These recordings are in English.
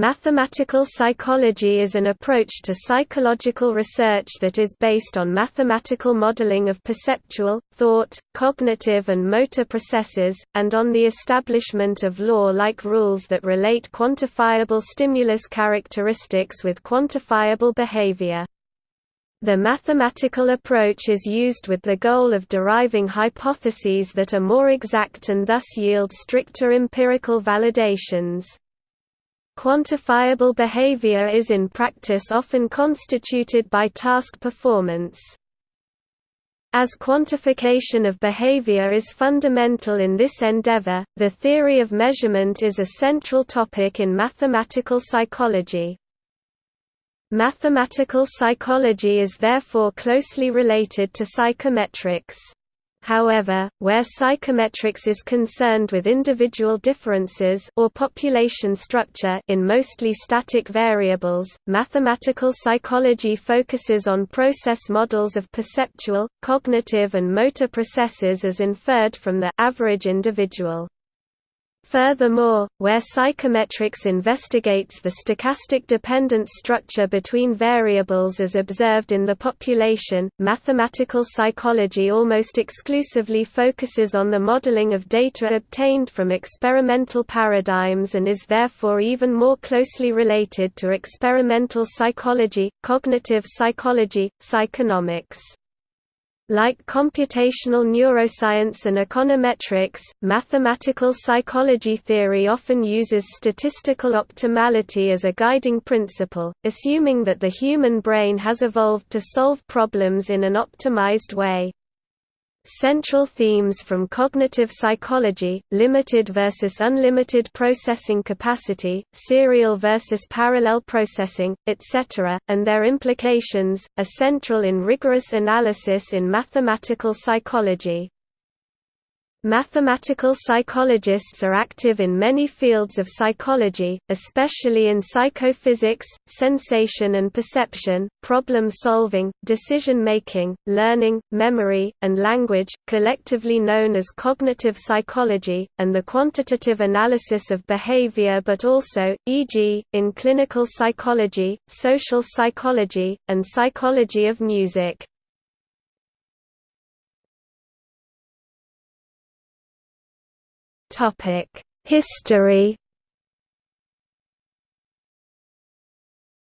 Mathematical psychology is an approach to psychological research that is based on mathematical modeling of perceptual, thought, cognitive and motor processes, and on the establishment of law-like rules that relate quantifiable stimulus characteristics with quantifiable behavior. The mathematical approach is used with the goal of deriving hypotheses that are more exact and thus yield stricter empirical validations. Quantifiable behavior is in practice often constituted by task performance. As quantification of behavior is fundamental in this endeavor, the theory of measurement is a central topic in mathematical psychology. Mathematical psychology is therefore closely related to psychometrics. However, where psychometrics is concerned with individual differences or population structure in mostly static variables, mathematical psychology focuses on process models of perceptual, cognitive and motor processes as inferred from the average individual. Furthermore, where psychometrics investigates the stochastic dependence structure between variables as observed in the population, mathematical psychology almost exclusively focuses on the modeling of data obtained from experimental paradigms and is therefore even more closely related to experimental psychology, cognitive psychology, psychonomics. Like computational neuroscience and econometrics, mathematical psychology theory often uses statistical optimality as a guiding principle, assuming that the human brain has evolved to solve problems in an optimized way. Central themes from cognitive psychology, limited versus unlimited processing capacity, serial versus parallel processing, etc., and their implications, are central in rigorous analysis in mathematical psychology. Mathematical psychologists are active in many fields of psychology, especially in psychophysics, sensation and perception, problem solving, decision making, learning, memory, and language, collectively known as cognitive psychology, and the quantitative analysis of behavior but also, e.g., in clinical psychology, social psychology, and psychology of music. History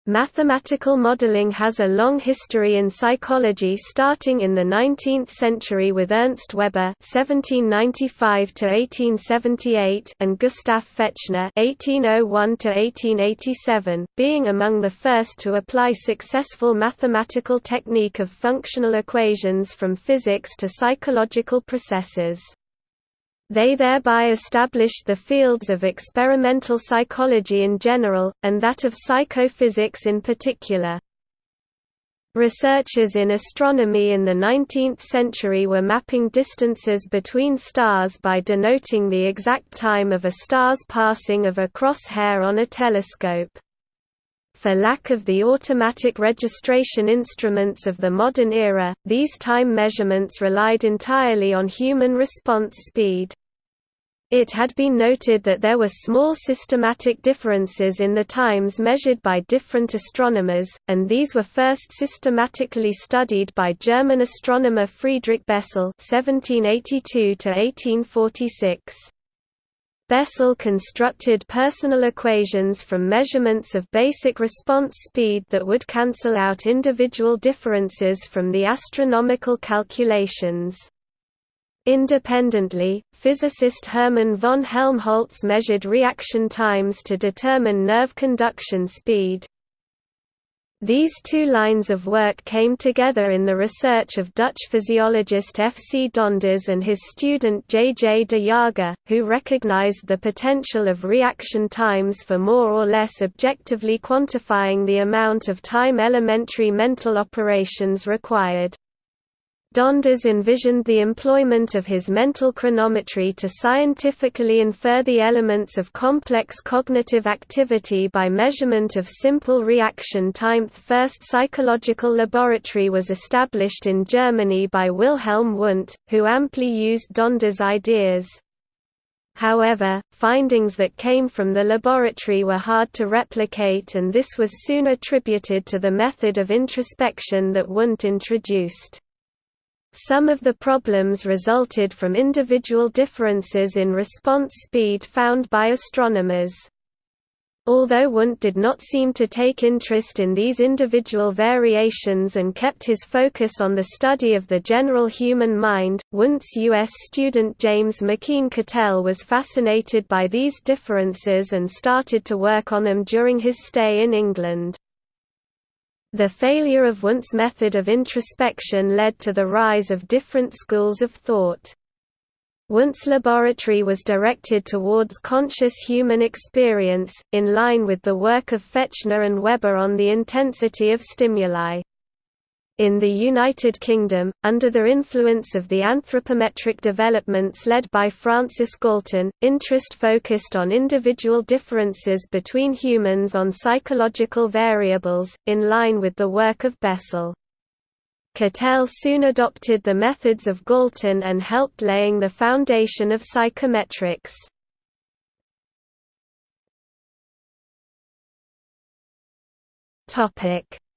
Mathematical modeling has a long history in psychology starting in the 19th century with Ernst Weber (1795–1878) and Gustav Fechner (1801–1887), being among the first to apply successful mathematical technique of functional equations from physics to psychological processes. They thereby established the fields of experimental psychology in general, and that of psychophysics in particular. Researchers in astronomy in the 19th century were mapping distances between stars by denoting the exact time of a star's passing of a crosshair on a telescope. For lack of the automatic registration instruments of the modern era, these time measurements relied entirely on human response speed. It had been noted that there were small systematic differences in the times measured by different astronomers, and these were first systematically studied by German astronomer Friedrich Bessel (1782–1846). Bessel constructed personal equations from measurements of basic response speed that would cancel out individual differences from the astronomical calculations. Independently, physicist Hermann von Helmholtz measured reaction times to determine nerve conduction speed. These two lines of work came together in the research of Dutch physiologist F. C. Donders and his student J. J. de Jager, who recognized the potential of reaction times for more or less objectively quantifying the amount of time elementary mental operations required. Donders envisioned the employment of his mental chronometry to scientifically infer the elements of complex cognitive activity by measurement of simple reaction time. The first psychological laboratory was established in Germany by Wilhelm Wundt, who amply used Donders' ideas. However, findings that came from the laboratory were hard to replicate and this was soon attributed to the method of introspection that Wundt introduced. Some of the problems resulted from individual differences in response speed found by astronomers. Although Wundt did not seem to take interest in these individual variations and kept his focus on the study of the general human mind, Wundt's U.S. student James McKeen Cattell was fascinated by these differences and started to work on them during his stay in England. The failure of Wundt's method of introspection led to the rise of different schools of thought. Wundt's laboratory was directed towards conscious human experience, in line with the work of Fechner and Weber on the intensity of stimuli. In the United Kingdom, under the influence of the anthropometric developments led by Francis Galton, interest focused on individual differences between humans on psychological variables, in line with the work of Bessel. Cattell soon adopted the methods of Galton and helped laying the foundation of psychometrics.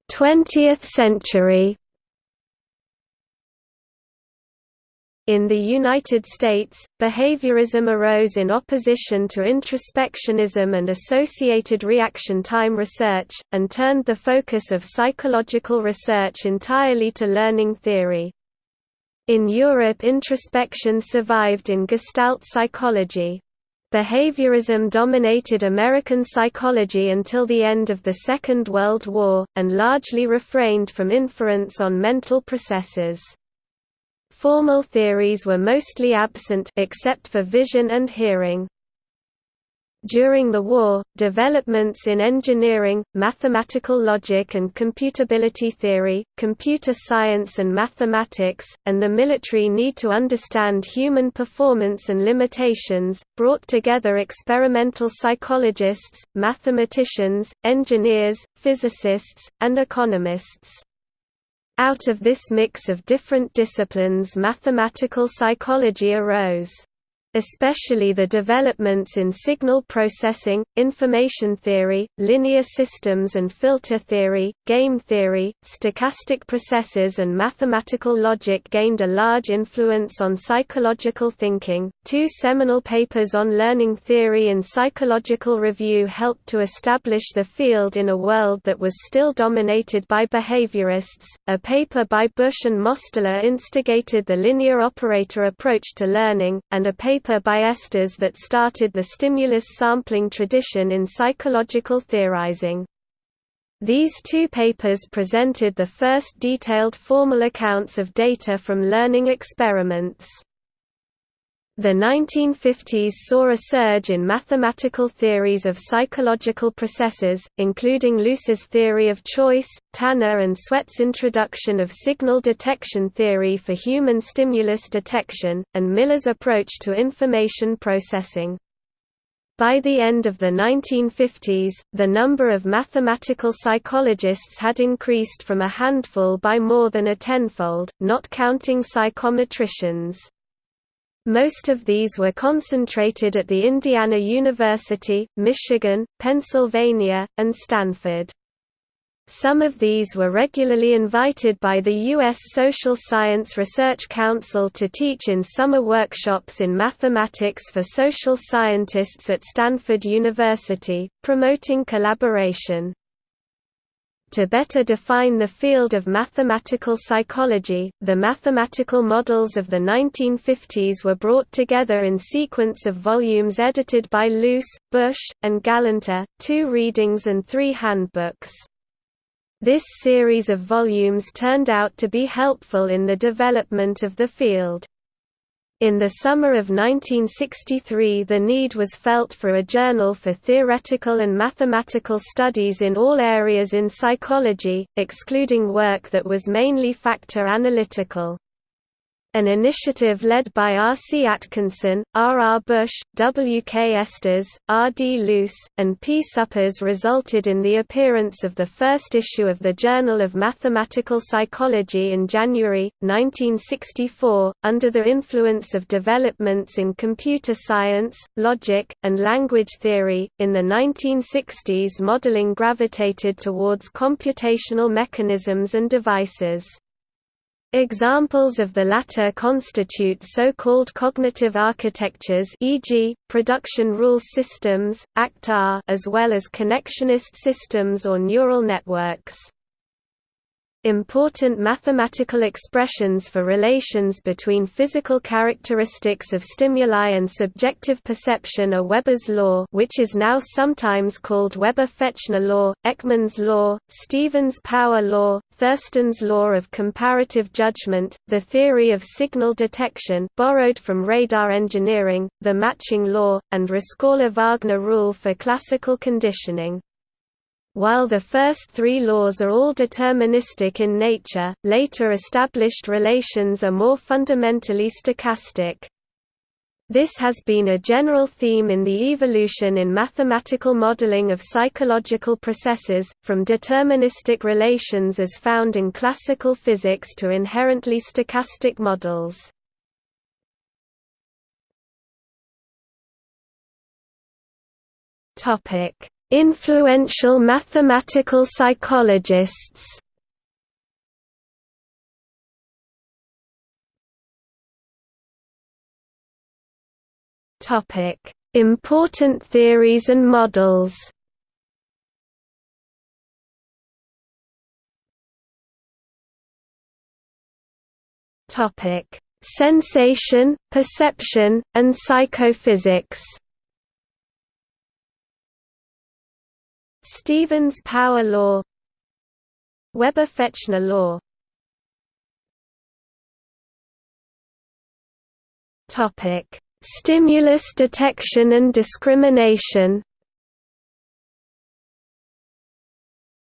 Topic: 20th century In the United States, behaviorism arose in opposition to introspectionism and associated reaction time research, and turned the focus of psychological research entirely to learning theory. In Europe introspection survived in Gestalt psychology. Behaviorism dominated American psychology until the end of the Second World War, and largely refrained from inference on mental processes. Formal theories were mostly absent except for vision and hearing. During the war, developments in engineering, mathematical logic and computability theory, computer science and mathematics, and the military need to understand human performance and limitations, brought together experimental psychologists, mathematicians, engineers, physicists, and economists. Out of this mix of different disciplines mathematical psychology arose especially the developments in signal processing, information theory, linear systems and filter theory, game theory, stochastic processes and mathematical logic gained a large influence on psychological thinking. Two seminal papers on learning theory in Psychological Review helped to establish the field in a world that was still dominated by behaviorists. A paper by Bush and Mosteller instigated the linear operator approach to learning, and a paper by Estes that started the stimulus sampling tradition in psychological theorizing. These two papers presented the first detailed formal accounts of data from learning experiments. The 1950s saw a surge in mathematical theories of psychological processes, including Luce's theory of choice, Tanner and Swets' introduction of signal detection theory for human stimulus detection, and Miller's approach to information processing. By the end of the 1950s, the number of mathematical psychologists had increased from a handful by more than a tenfold, not counting psychometricians. Most of these were concentrated at the Indiana University, Michigan, Pennsylvania, and Stanford. Some of these were regularly invited by the U.S. Social Science Research Council to teach in summer workshops in mathematics for social scientists at Stanford University, promoting collaboration. To better define the field of mathematical psychology, the mathematical models of the 1950s were brought together in sequence of volumes edited by Luce, Bush, and Galanter, two readings and three handbooks. This series of volumes turned out to be helpful in the development of the field. In the summer of 1963 the need was felt for a journal for theoretical and mathematical studies in all areas in psychology, excluding work that was mainly factor analytical. An initiative led by R. C. Atkinson, R. R. Bush, W. K. Estes, R. D. Luce, and P. Suppes resulted in the appearance of the first issue of the Journal of Mathematical Psychology in January, 1964, under the influence of developments in computer science, logic, and language theory. In the 1960s, modeling gravitated towards computational mechanisms and devices. Examples of the latter constitute so-called cognitive architectures e.g., production rule systems, ACT-R as well as connectionist systems or neural networks. Important mathematical expressions for relations between physical characteristics of stimuli and subjective perception are Weber's law which is now sometimes called Weber-Fechner law, Ekman's law, Stevens' power law, Thurstone's law of comparative judgment, the theory of signal detection borrowed from radar engineering, the matching law, and Rescorla-Wagner rule for classical conditioning. While the first three laws are all deterministic in nature, later established relations are more fundamentally stochastic. This has been a general theme in the evolution in mathematical modeling of psychological processes, from deterministic relations as found in classical physics to inherently stochastic models. Topic Influential mathematical psychologists Topic: Important theories and models. Topic: Sensation, perception, and psychophysics. Stevens power law Weber-Fechner law Topic: Stimulus detection and discrimination.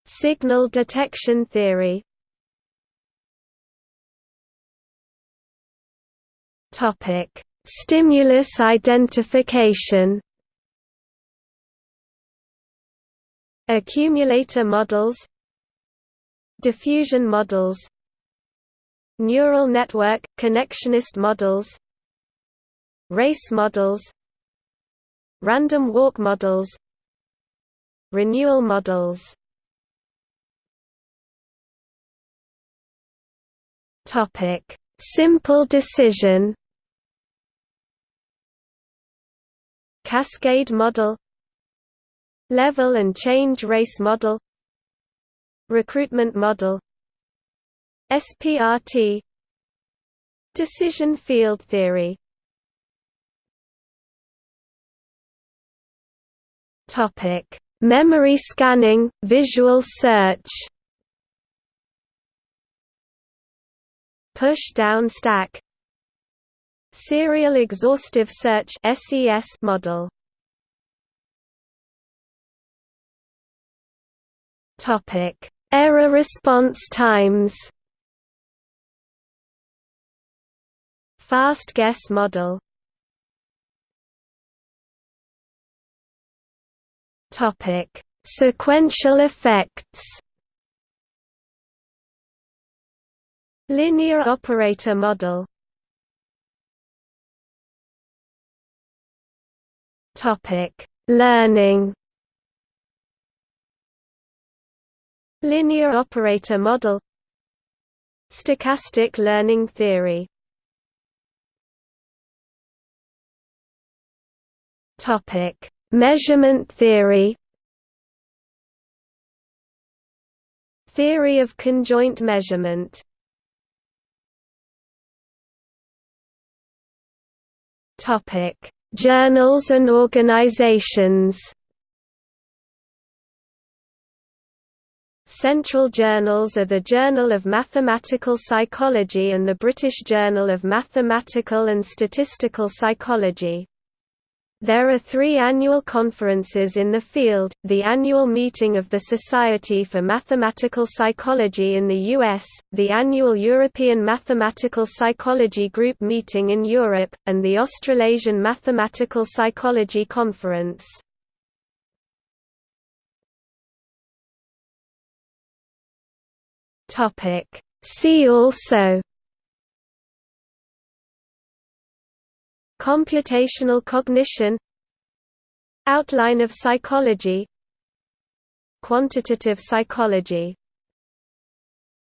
Signal detection theory. Topic: Stimulus identification. Accumulator models Diffusion models Neural network, connectionist models Race models Random walk models Renewal models. Topic: Simple decision. Cascade model Level and change race model Recruitment model SPRT Decision field theory Memory scanning, visual search. Push-down stack. Serial exhaustive search model. Topic: Error response times. Fast guess model. Topic: Sequential effects. Linear operator model. Topic: Learning. Linear operator model Stochastic learning theory Measurement theory. Theory of conjoint measurement. Journals and organizations. Central journals are the Journal of Mathematical Psychology and the British Journal of Mathematical and Statistical Psychology. There are three annual conferences in the field, the annual meeting of the Society for Mathematical Psychology in the US, the annual European Mathematical Psychology Group meeting in Europe, and the Australasian Mathematical Psychology Conference. See also Computational cognition Outline of psychology Quantitative psychology